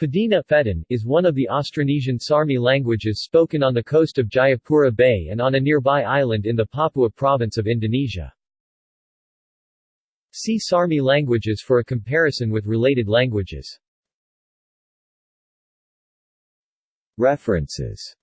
Padina is one of the Austronesian Sarmi languages spoken on the coast of Jayapura Bay and on a nearby island in the Papua province of Indonesia. See Sarmi languages for a comparison with related languages. References